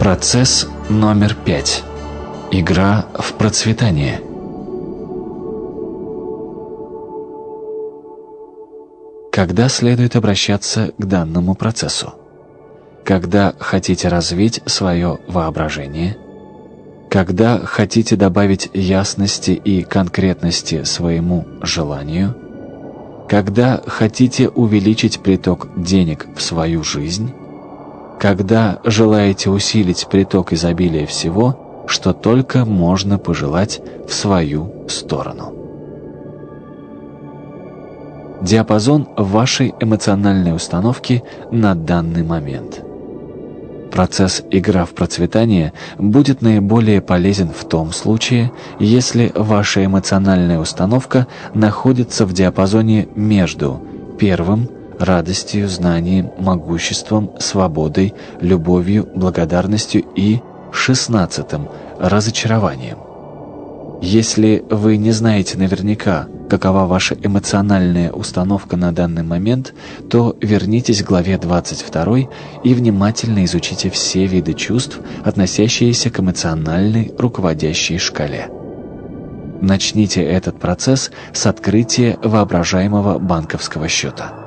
Процесс номер пять. Игра в процветание. Когда следует обращаться к данному процессу? Когда хотите развить свое воображение? Когда хотите добавить ясности и конкретности своему желанию? Когда хотите увеличить приток денег в свою жизнь? Когда желаете усилить приток изобилия всего, что только можно пожелать в свою сторону. Диапазон вашей эмоциональной установки на данный момент. Процесс «игра в процветание» будет наиболее полезен в том случае, если ваша эмоциональная установка находится в диапазоне между первым – радостью, знанием, могуществом, свободой, любовью, благодарностью и шестнадцатым – разочарованием. Если вы не знаете наверняка, какова ваша эмоциональная установка на данный момент, то вернитесь к главе 22 и внимательно изучите все виды чувств, относящиеся к эмоциональной руководящей шкале. Начните этот процесс с открытия воображаемого банковского счета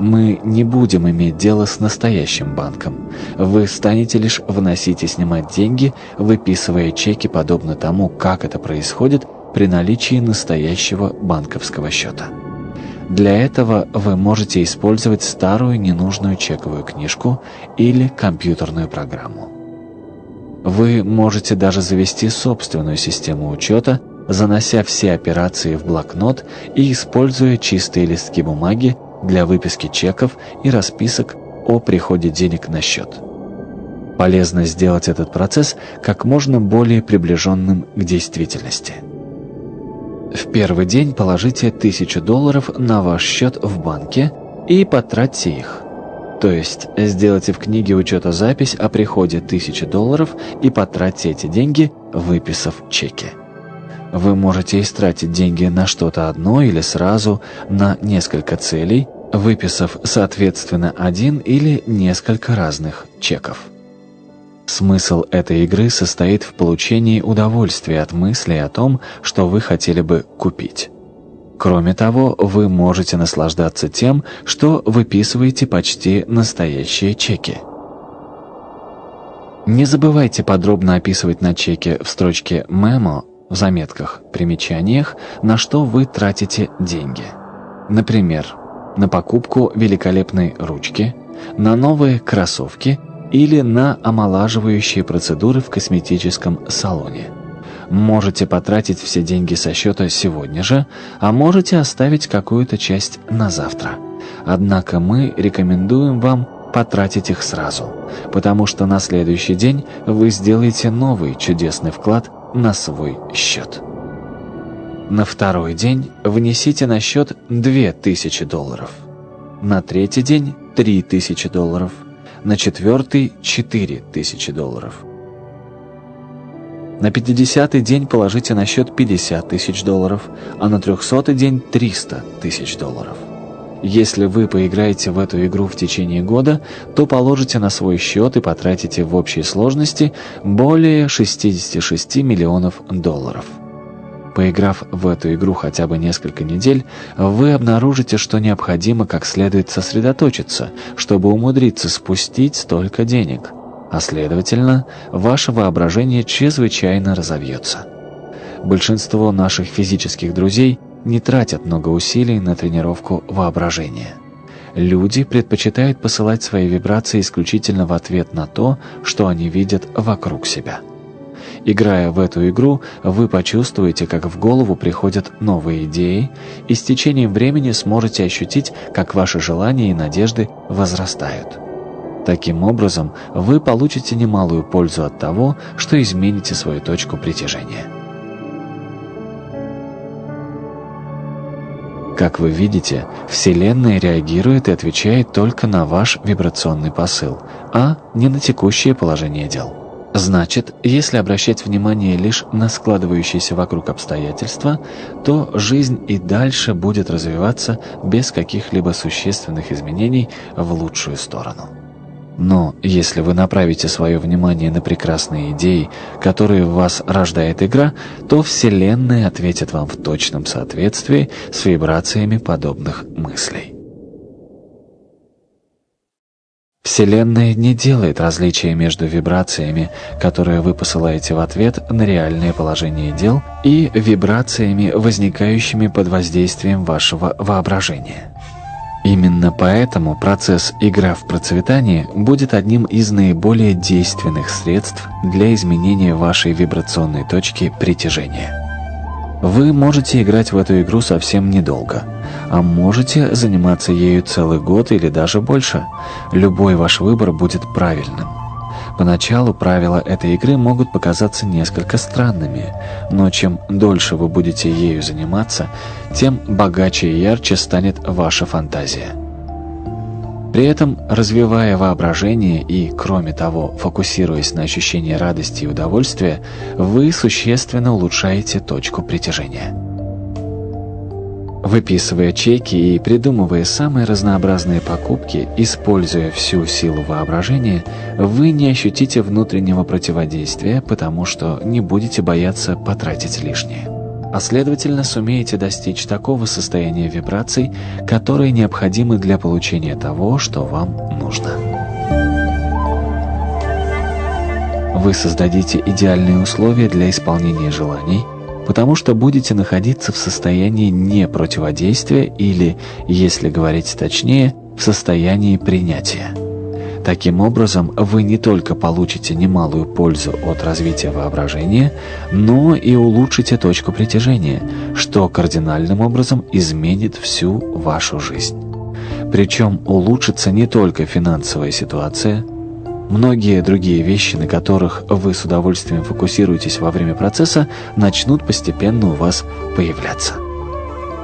мы не будем иметь дело с настоящим банком. Вы станете лишь вносить и снимать деньги, выписывая чеки подобно тому, как это происходит при наличии настоящего банковского счета. Для этого вы можете использовать старую ненужную чековую книжку или компьютерную программу. Вы можете даже завести собственную систему учета, занося все операции в блокнот и используя чистые листки бумаги для выписки чеков и расписок о приходе денег на счет. Полезно сделать этот процесс как можно более приближенным к действительности. В первый день положите 1000 долларов на ваш счет в банке и потратьте их. То есть сделайте в книге учета запись о приходе 1000 долларов и потратьте эти деньги, выписав чеки. Вы можете истратить деньги на что-то одно или сразу на несколько целей, выписав соответственно один или несколько разных чеков. Смысл этой игры состоит в получении удовольствия от мысли о том, что вы хотели бы купить. Кроме того, вы можете наслаждаться тем, что выписываете почти настоящие чеки. Не забывайте подробно описывать на чеке в строчке «Мемо» в заметках, примечаниях, на что вы тратите деньги. Например, на покупку великолепной ручки, на новые кроссовки или на омолаживающие процедуры в косметическом салоне. Можете потратить все деньги со счета сегодня же, а можете оставить какую-то часть на завтра. Однако мы рекомендуем вам потратить их сразу, потому что на следующий день вы сделаете новый чудесный вклад на свой счет. На второй день внесите на счет 2000 долларов. На третий день 3000 долларов. На четвертый 4000 долларов. На 50 день положите на счет 50 тысяч долларов, а на 300 день 300 тысяч долларов. Если вы поиграете в эту игру в течение года, то положите на свой счет и потратите в общей сложности более 66 миллионов долларов. Поиграв в эту игру хотя бы несколько недель, вы обнаружите, что необходимо как следует сосредоточиться, чтобы умудриться спустить столько денег. А следовательно, ваше воображение чрезвычайно разовьется. Большинство наших физических друзей – не тратят много усилий на тренировку воображения. Люди предпочитают посылать свои вибрации исключительно в ответ на то, что они видят вокруг себя. Играя в эту игру, вы почувствуете, как в голову приходят новые идеи, и с течением времени сможете ощутить, как ваши желания и надежды возрастают. Таким образом, вы получите немалую пользу от того, что измените свою точку притяжения. Как вы видите, Вселенная реагирует и отвечает только на ваш вибрационный посыл, а не на текущее положение дел. Значит, если обращать внимание лишь на складывающиеся вокруг обстоятельства, то жизнь и дальше будет развиваться без каких-либо существенных изменений в лучшую сторону. Но если вы направите свое внимание на прекрасные идеи, которые в вас рождает игра, то Вселенная ответит вам в точном соответствии с вибрациями подобных мыслей. Вселенная не делает различия между вибрациями, которые вы посылаете в ответ на реальное положение дел, и вибрациями, возникающими под воздействием вашего воображения. Именно поэтому процесс «игра в процветание» будет одним из наиболее действенных средств для изменения вашей вибрационной точки притяжения. Вы можете играть в эту игру совсем недолго, а можете заниматься ею целый год или даже больше. Любой ваш выбор будет правильным. Поначалу правила этой игры могут показаться несколько странными, но чем дольше вы будете ею заниматься, тем богаче и ярче станет ваша фантазия. При этом, развивая воображение и, кроме того, фокусируясь на ощущении радости и удовольствия, вы существенно улучшаете точку притяжения. Выписывая чеки и придумывая самые разнообразные покупки, используя всю силу воображения, вы не ощутите внутреннего противодействия, потому что не будете бояться потратить лишнее. А следовательно, сумеете достичь такого состояния вибраций, которые необходимы для получения того, что вам нужно. Вы создадите идеальные условия для исполнения желаний – потому что будете находиться в состоянии непротиводействия или, если говорить точнее, в состоянии принятия. Таким образом, вы не только получите немалую пользу от развития воображения, но и улучшите точку притяжения, что кардинальным образом изменит всю вашу жизнь. Причем улучшится не только финансовая ситуация – Многие другие вещи, на которых вы с удовольствием фокусируетесь во время процесса, начнут постепенно у вас появляться.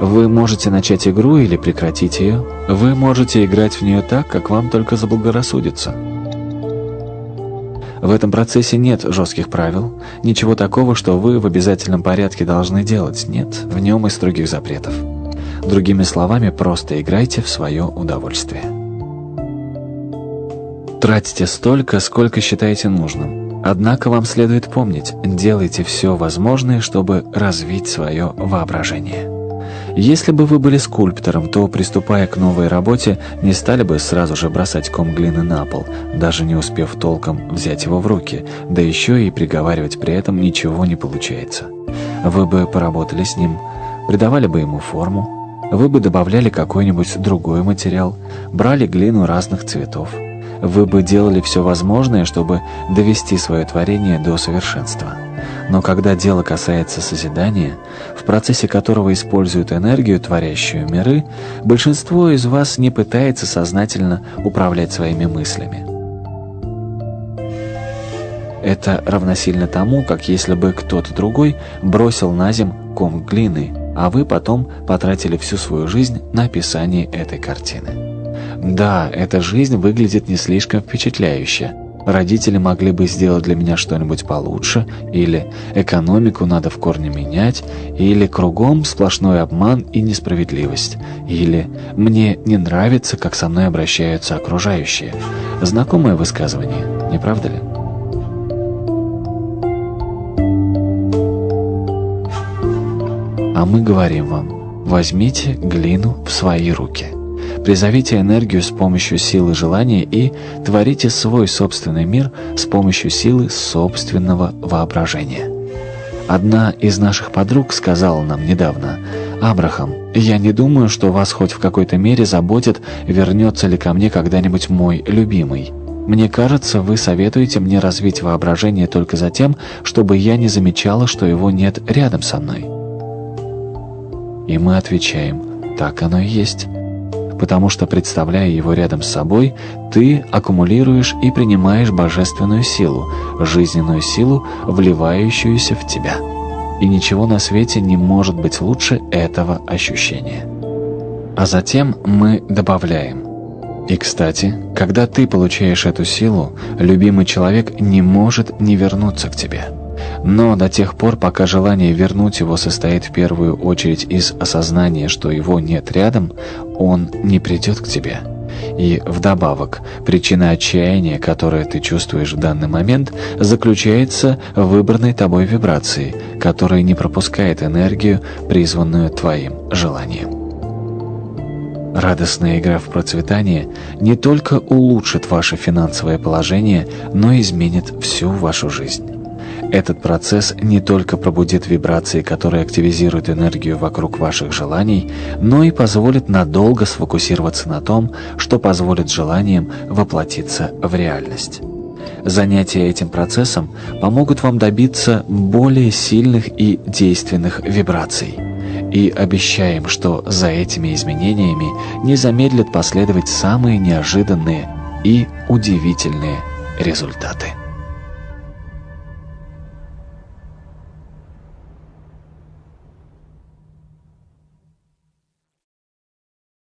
Вы можете начать игру или прекратить ее. Вы можете играть в нее так, как вам только заблагорассудится. В этом процессе нет жестких правил, ничего такого, что вы в обязательном порядке должны делать, нет, в нем и строгих запретов. Другими словами, просто играйте в свое удовольствие. Тратите столько, сколько считаете нужным. Однако вам следует помнить, делайте все возможное, чтобы развить свое воображение. Если бы вы были скульптором, то, приступая к новой работе, не стали бы сразу же бросать ком глины на пол, даже не успев толком взять его в руки, да еще и приговаривать при этом ничего не получается. Вы бы поработали с ним, придавали бы ему форму, вы бы добавляли какой-нибудь другой материал, брали глину разных цветов – вы бы делали все возможное, чтобы довести свое творение до совершенства. Но когда дело касается созидания, в процессе которого используют энергию, творящую миры, большинство из вас не пытается сознательно управлять своими мыслями. Это равносильно тому, как если бы кто-то другой бросил на земь ком глины, а вы потом потратили всю свою жизнь на описание этой картины. Да, эта жизнь выглядит не слишком впечатляюще. Родители могли бы сделать для меня что-нибудь получше, или экономику надо в корне менять, или кругом сплошной обман и несправедливость, или мне не нравится, как со мной обращаются окружающие. Знакомое высказывание, не правда ли? А мы говорим вам, возьмите глину в свои руки. Призовите энергию с помощью силы желания и творите свой собственный мир с помощью силы собственного воображения. Одна из наших подруг сказала нам недавно, «Абрахам, я не думаю, что вас хоть в какой-то мере заботит, вернется ли ко мне когда-нибудь мой любимый. Мне кажется, вы советуете мне развить воображение только за тем, чтобы я не замечала, что его нет рядом со мной». И мы отвечаем, «Так оно и есть» потому что, представляя его рядом с собой, ты аккумулируешь и принимаешь божественную силу, жизненную силу, вливающуюся в тебя. И ничего на свете не может быть лучше этого ощущения. А затем мы добавляем. И, кстати, когда ты получаешь эту силу, любимый человек не может не вернуться к тебе. Но до тех пор, пока желание вернуть его состоит в первую очередь из осознания, что его нет рядом, он не придет к тебе. И вдобавок, причина отчаяния, которое ты чувствуешь в данный момент, заключается в выбранной тобой вибрации, которая не пропускает энергию, призванную твоим желанием. Радостная игра в процветание не только улучшит ваше финансовое положение, но и изменит всю вашу жизнь. Этот процесс не только пробудит вибрации, которые активизируют энергию вокруг ваших желаний, но и позволит надолго сфокусироваться на том, что позволит желаниям воплотиться в реальность. Занятия этим процессом помогут вам добиться более сильных и действенных вибраций. И обещаем, что за этими изменениями не замедлят последовать самые неожиданные и удивительные результаты.